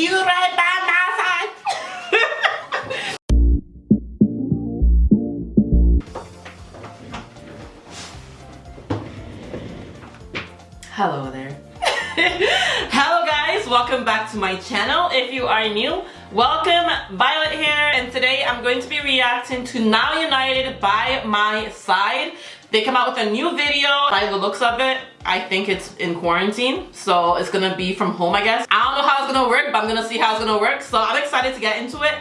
You right by my side. Hello there. Hello guys, welcome back to my channel. If you are new, welcome. Violet here and today I'm going to be reacting to Now United by My Side. They come out with a new video. By the looks of it, I think it's in quarantine. So it's gonna be from home, I guess. I don't know how it's gonna work, but I'm gonna see how it's gonna work. So I'm excited to get into it.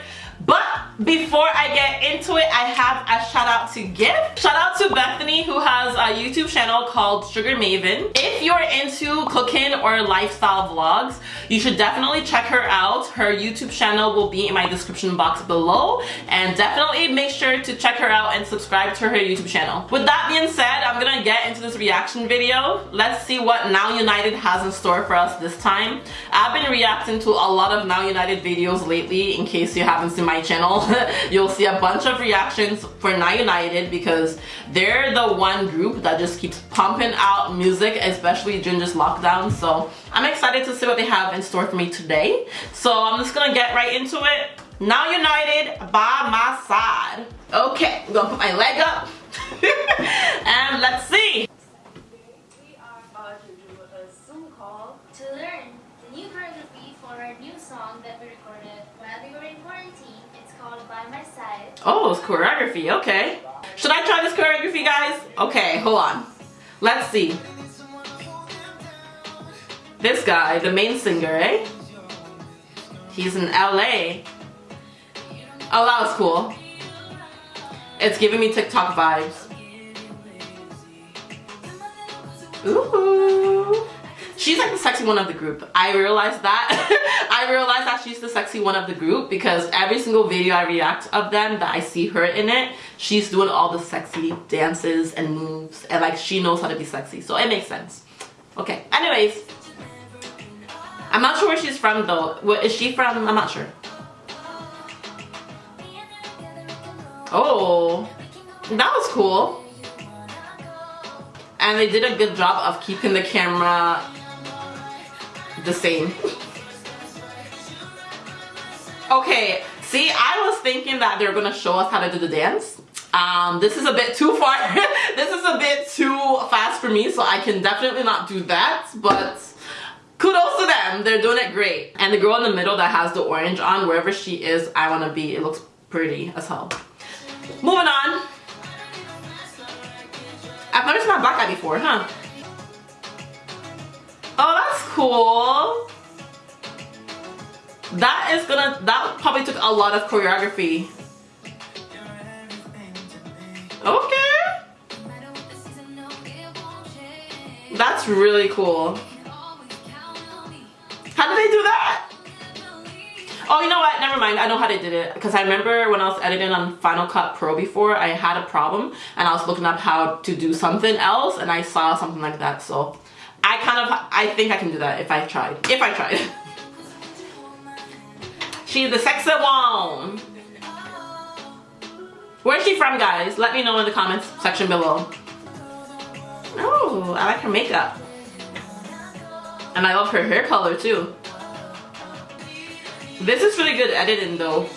But before I get into it, I have a shout out to give. Shout out to Bethany who has a YouTube channel called Sugar Maven. If you're into cooking or lifestyle vlogs, you should definitely check her out. Her YouTube channel will be in my description box below and definitely make sure to check her out and subscribe to her YouTube channel. With that being said, I'm gonna get into this reaction video. Let's see what Now United has in store for us this time. I've been reacting to a lot of Now United videos lately in case you haven't seen my channel. You'll see a bunch of reactions for Now United because they're the one group that just keeps pumping out music, especially during this lockdown. So I'm excited to see what they have in store for me today. So I'm just gonna get right into it. Now United by my side. Okay, I'm gonna put my leg up and let's see. We are about to do a Zoom call to learn the new choreography for our new song that we recorded while we were in quarantine. It's called By My Side. Oh, it's choreography, okay. Should I try this choreography, guys? Okay, hold on. Let's see. This guy, the main singer, eh? He's in LA. Oh, that was cool. It's giving me TikTok vibes. Ooh. She's like the sexy one of the group. I realized that. I realized that she's the sexy one of the group because every single video I react of them that I see her in it, she's doing all the sexy dances and moves and like she knows how to be sexy. So it makes sense. Okay, anyways. I'm not sure where she's from though. Where is she from? I'm not sure. Oh, that was cool. And they did a good job of keeping the camera the same. okay, see, I was thinking that they're gonna show us how to do the dance. Um, this is a bit too far. this is a bit too fast for me, so I can definitely not do that, but kudos to them. They're doing it great. And the girl in the middle that has the orange on, wherever she is, I wanna be. It looks pretty as hell. Moving on. I've never seen a black guy before, huh? Oh, that's cool. That is gonna, that probably took a lot of choreography. Okay. That's really cool. How did they do that? Oh, you know what? Never mind. I know how they did it. Because I remember when I was editing on Final Cut Pro before, I had a problem and I was looking up how to do something else and I saw something like that. So I kind of, I think I can do that if I tried. If I tried. She's the sexy one. Where's she from, guys? Let me know in the comments section below. Oh, I like her makeup. And I love her hair color too. This is really good editing though.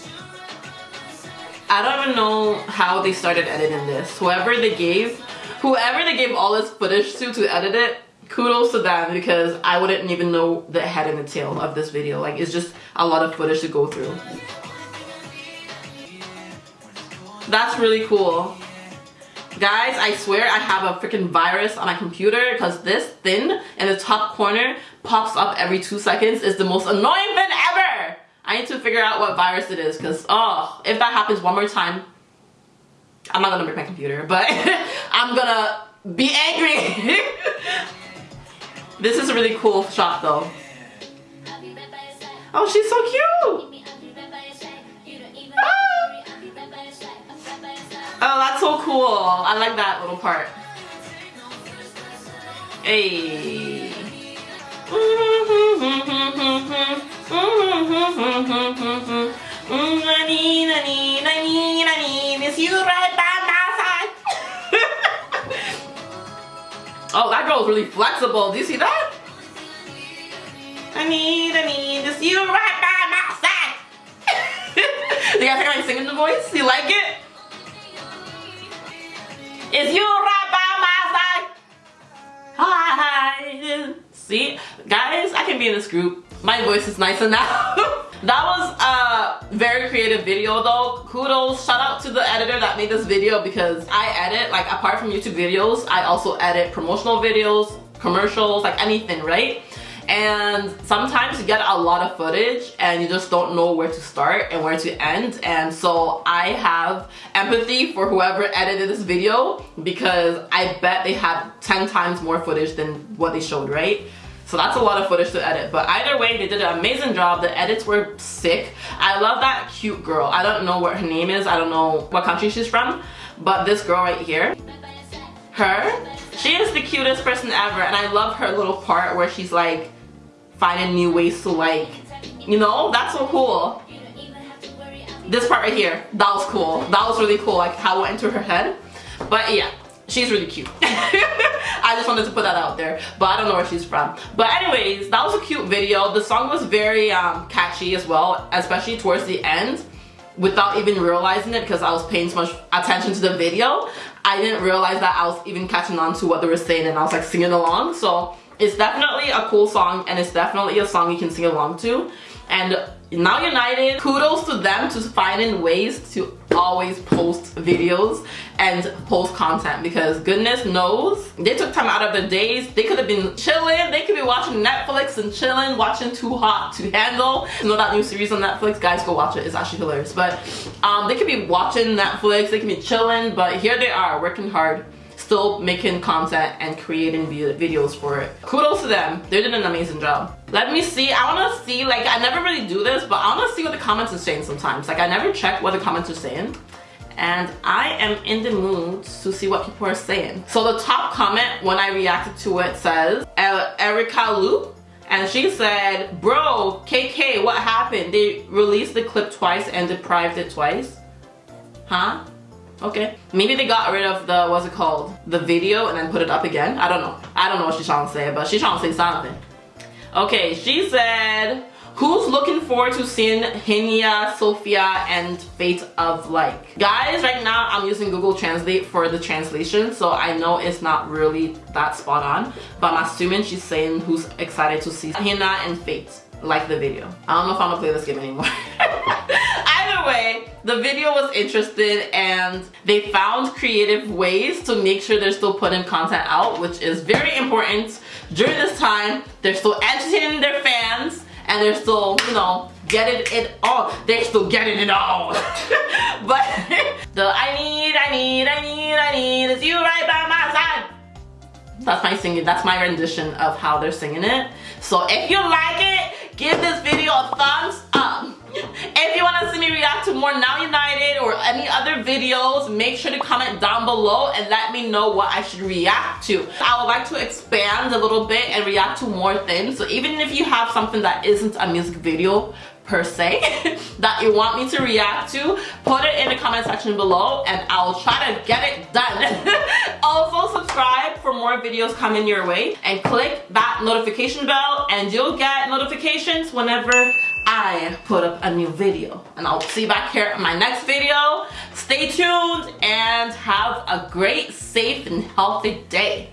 I don't even know how they started editing this. Whoever they gave, whoever they gave all this footage to to edit it, kudos to them because I wouldn't even know the head and the tail of this video. Like it's just a lot of footage to go through. That's really cool. Guys, I swear I have a freaking virus on my computer because this thing in the top corner pops up every two seconds. is the most annoying thing ever. I need to figure out what virus it is because, oh, if that happens one more time, I'm not gonna break my computer, but I'm gonna be angry. this is a really cool shot though. Oh, she's so cute. Ah. Oh, that's so cool. I like that little part. Hey. You right by Girl's really flexible. Do you see that? I need, I need this you right by my side. you guys think I'm singing the voice? You like it? It's you right by my side. Hi. See, guys, I can be in this group. My voice is nice enough. that was a very creative video though. Kudos, shout out to the editor that made this video because I edit, like apart from YouTube videos, I also edit promotional videos, commercials, like anything, right? and sometimes you get a lot of footage and you just don't know where to start and where to end and so I have empathy for whoever edited this video because I bet they had 10 times more footage than what they showed right so that's a lot of footage to edit but either way they did an amazing job the edits were sick I love that cute girl I don't know what her name is I don't know what country she's from but this girl right here her she is the cutest person ever and I love her little part where she's like finding new ways to like, you know, that's so cool. This part right here, that was cool. That was really cool, like how it went into her head. But yeah, she's really cute. I just wanted to put that out there, but I don't know where she's from. But anyways, that was a cute video. The song was very um, catchy as well, especially towards the end without even realizing it because I was paying so much attention to the video. I didn't realize that I was even catching on to what they were saying and I was like singing along. So it's definitely a cool song and it's definitely a song you can sing along to. And Now United, kudos to them to finding ways to always post videos and post content because goodness knows they took time out of their days. They could have been chilling. They could be watching Netflix and chilling, watching Too Hot to Handle. You know that new series on Netflix? Guys, go watch it. It's actually hilarious. But um, they could be watching Netflix. They could be chilling. But here they are working hard still making content and creating videos for it. Kudos to them. They did an amazing job. Let me see. I want to see, like, I never really do this, but I want to see what the comments are saying sometimes. Like, I never check what the comments are saying. And I am in the mood to see what people are saying. So the top comment when I reacted to it says, Erica Loop and she said, bro, KK, what happened? They released the clip twice and deprived it twice? Huh? Okay. Maybe they got rid of the, what's it called? The video and then put it up again. I don't know. I don't know what she's trying to say, but she's trying to say something. Okay, she said, who's looking forward to seeing Hyuna, Sophia, and Fate of Like? Guys, right now I'm using Google Translate for the translation, so I know it's not really that spot on, but I'm assuming she's saying who's excited to see Hyuna and Fate like the video. I don't know if I'm gonna play this game anymore. The video was interesting and they found creative ways to make sure they're still putting content out, which is very important during this time. They're still entertaining their fans and they're still, you know, getting it all. They're still getting it all. but the I need, I need, I need, I need is you right by my side. That's my singing, that's my rendition of how they're singing it. So if you like it, give this video a thumbs. If you want to see me react to more Now United or any other videos, make sure to comment down below and let me know what I should react to. I would like to expand a little bit and react to more things. So even if you have something that isn't a music video, per se that you want me to react to put it in the comment section below and I'll try to get it done also subscribe for more videos coming your way and click that notification bell and you'll get notifications whenever I put up a new video. And I'll see you back here in my next video. Stay tuned and have a great safe and healthy day